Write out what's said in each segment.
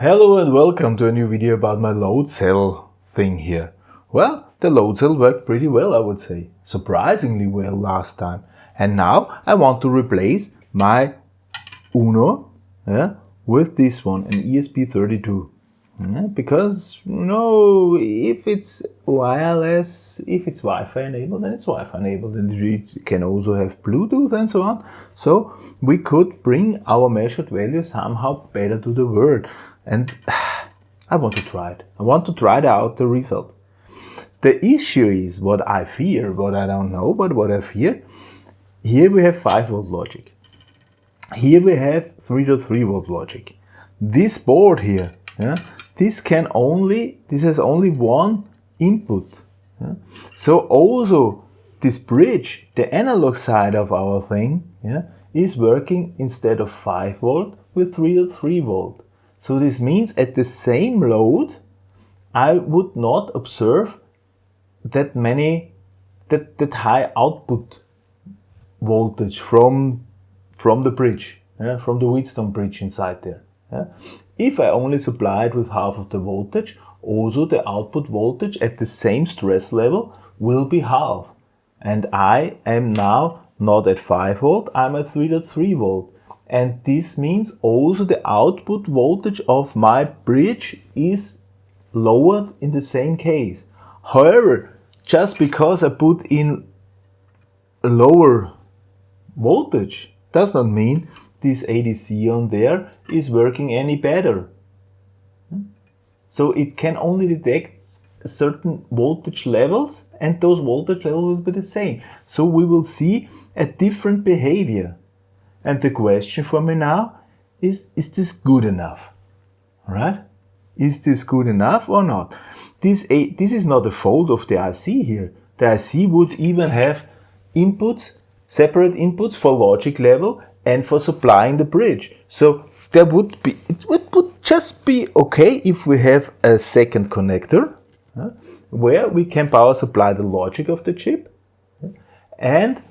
Hello and welcome to a new video about my load cell thing here. Well, the load cell worked pretty well I would say, surprisingly well last time. And now I want to replace my Uno yeah, with this one, an ESP32. Yeah, because you know, if it's wireless, if it's Wi-Fi enabled, then it's Wi-Fi enabled, and it can also have Bluetooth and so on. So we could bring our measured value somehow better to the world and I want to try it. I want to try out the result. The issue is what I fear, what I don't know, but what I fear. Here we have 5 volt logic. Here we have 3 to 3 volt logic. This board here, yeah, this can only, this has only one input. Yeah. So also this bridge, the analog side of our thing, yeah, is working instead of 5 volt with 3 to 3 volt. So this means at the same load, I would not observe that many, that, that high output voltage from, from the bridge, yeah, from the Wheatstone bridge inside there. Yeah. If I only supply it with half of the voltage, also the output voltage at the same stress level will be half. And I am now not at 5 volt, I'm at 3.3 volt and this means also the output voltage of my bridge is lowered in the same case. However, just because I put in a lower voltage does not mean this ADC on there is working any better. So it can only detect certain voltage levels and those voltage levels will be the same. So we will see a different behavior. And the question for me now is, is this good enough? Right? Is this good enough or not? This, this is not a fault of the IC here. The IC would even have inputs, separate inputs for logic level and for supplying the bridge. So there would be, it would, would just be okay if we have a second connector uh, where we can power supply the logic of the chip and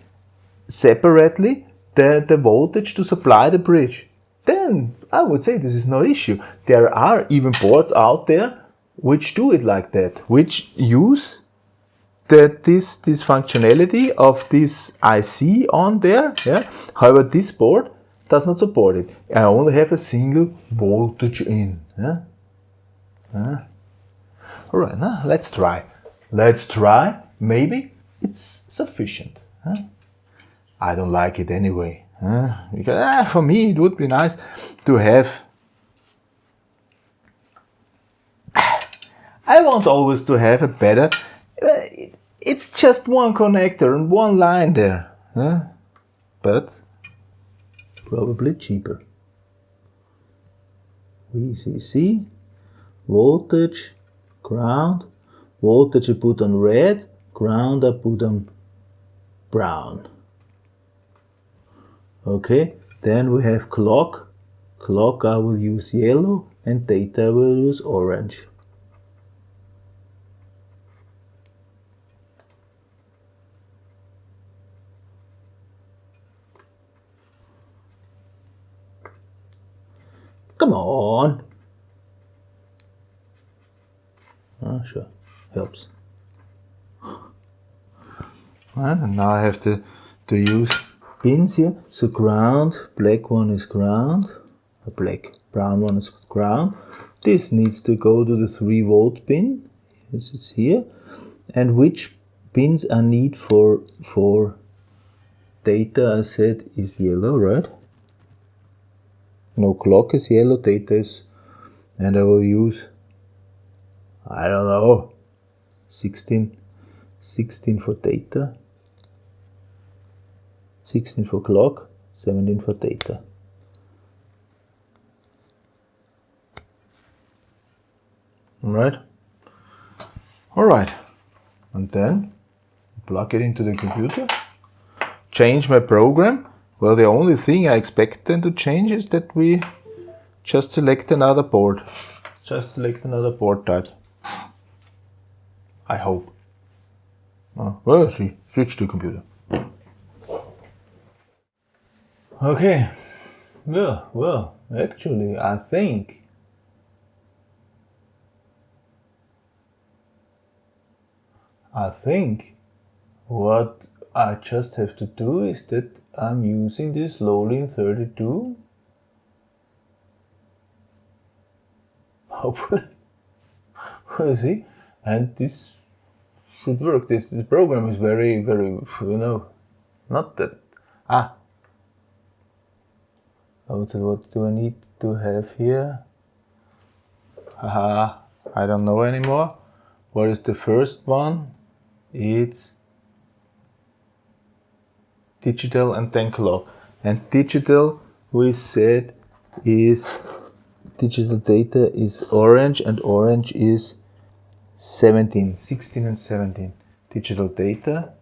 separately the, the voltage to supply the bridge, then I would say this is no issue. There are even boards out there which do it like that, which use the, this, this functionality of this IC on there. Yeah? However, this board does not support it. I only have a single voltage in. Yeah? Uh. All right, now let's try. Let's try. Maybe it's sufficient. Huh? I don't like it anyway. Uh, because ah, for me it would be nice to have. I want always to have a better it's just one connector and one line there but probably cheaper. VCC voltage ground voltage I put on red ground I put on brown Okay, then we have clock. Clock I will use yellow and data will use orange. Come on. Oh, sure, helps. And now I have to, to use pins here. So ground, black one is ground, a black, brown one is ground. This needs to go to the 3 volt pin. This is here. And which pins I need for, for data I said is yellow, right? No clock is yellow, data is, and I will use, I don't know, 16, 16 for data. 16 for clock, 17 for data. Alright? Alright. And then plug it into the computer, change my program. Well, the only thing I expect then to change is that we just select another board. Just select another board type. I hope. Oh, well, see, switch to computer. Okay. Yeah, well, actually, I think I think what I just have to do is that I'm using this Lolin32 hopefully see and this should work. This this program is very very you know not that ah what do I need to have here? Haha I don't know anymore. What is the first one? It's digital and then clock and digital we said is digital data is orange and orange is 17 16 and 17 digital data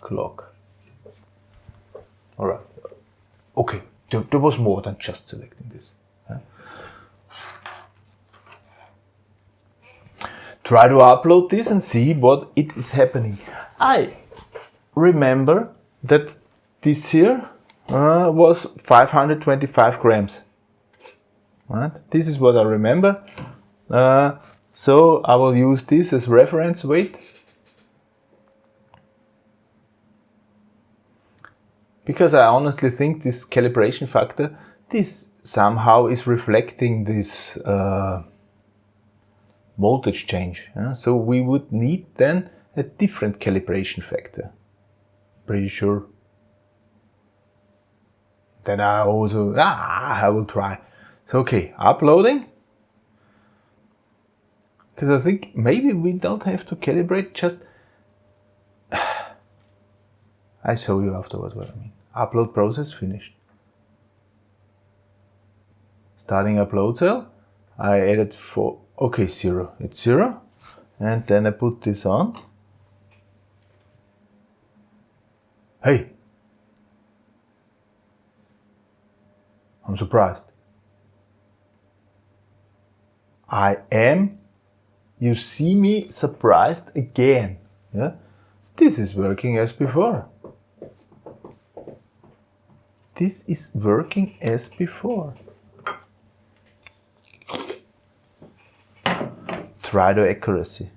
clock. All right. Okay there, there was more than just selecting this try to upload this and see what it is happening I remember that this here uh, was 525 grams Right? This is what I remember. Uh, so I will use this as reference weight. Because I honestly think this calibration factor, this somehow is reflecting this uh, voltage change. Yeah? So we would need then a different calibration factor. Pretty sure. Then I also, ah, I will try. So okay, uploading. Because I think maybe we don't have to calibrate, just... I show you afterwards what I mean. Upload process finished. Starting upload cell. I added for, okay, zero. It's zero. And then I put this on. Hey! I'm surprised. I am, you see me surprised again. Yeah? This is working as before. This is working as before. Try the accuracy.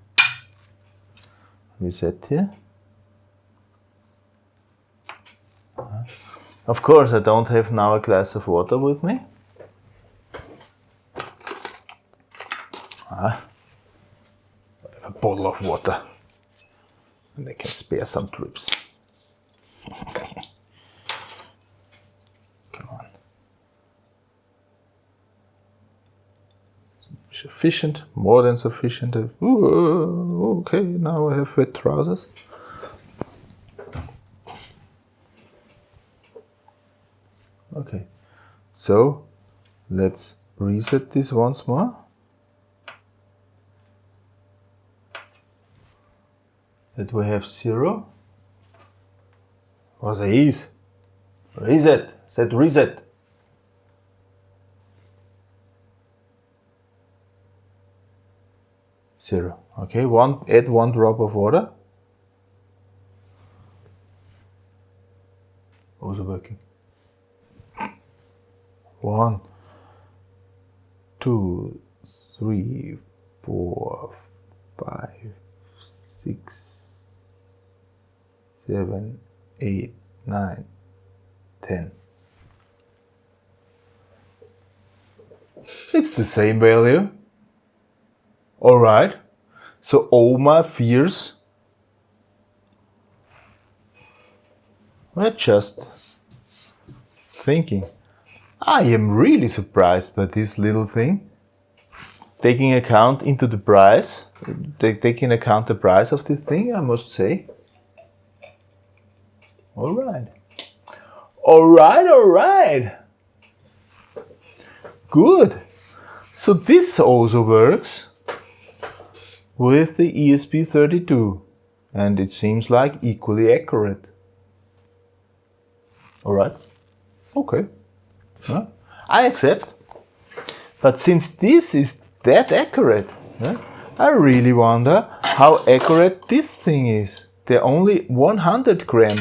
Reset here. Of course, I don't have now a glass of water with me. Uh, a bottle of water. And I can spare some drips. Sufficient, more than sufficient. Uh, ooh, okay, now I have wet trousers. Okay, so let's reset this once more. that we have 0. Was is? Reset. Set reset. Zero. Okay, one add one drop of water. Also working. One, two, three, four, five, six, seven, eight, nine, ten. It's the same value. Alright, so all my fears were just thinking. I am really surprised by this little thing. Taking account into the price, taking account the price of this thing, I must say. All right. All right, all right. Good. So this also works with the ESP32 and it seems like equally accurate. All right. Okay. Yeah. I accept. But since this is that accurate, yeah, I really wonder how accurate this thing is. They're only 100 gram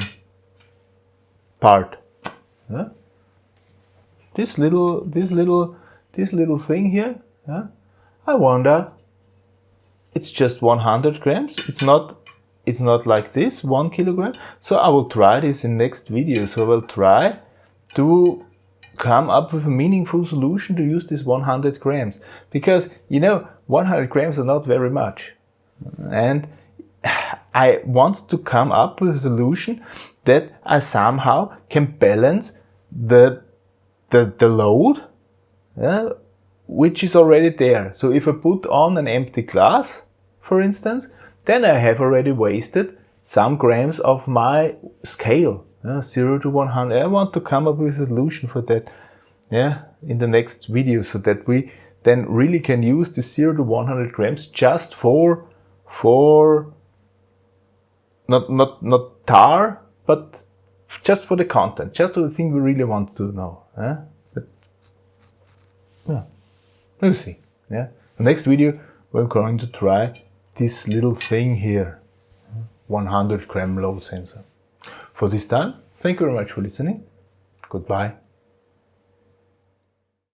part. Yeah? This little, this little, this little thing here. I wonder. It's just 100 grams. It's not it's not like this, one kilogram. So I will try this in next video. So I will try to come up with a meaningful solution to use this 100 grams. Because, you know, 100 grams are not very much. And I want to come up with a solution that I somehow can balance the, the, the load, yeah, which is already there. So if I put on an empty glass, for instance, then I have already wasted some grams of my scale, uh, 0 to 100. I want to come up with a solution for that yeah, in the next video so that we then really can use the 0 to 100 grams just for, for not, not, not tar, but just for the content, just for the thing we really want to know. Eh? But, yeah, we'll see. Yeah, the next video we're going to try this little thing here, 100 gram load sensor. For this time, thank you very much for listening. Goodbye.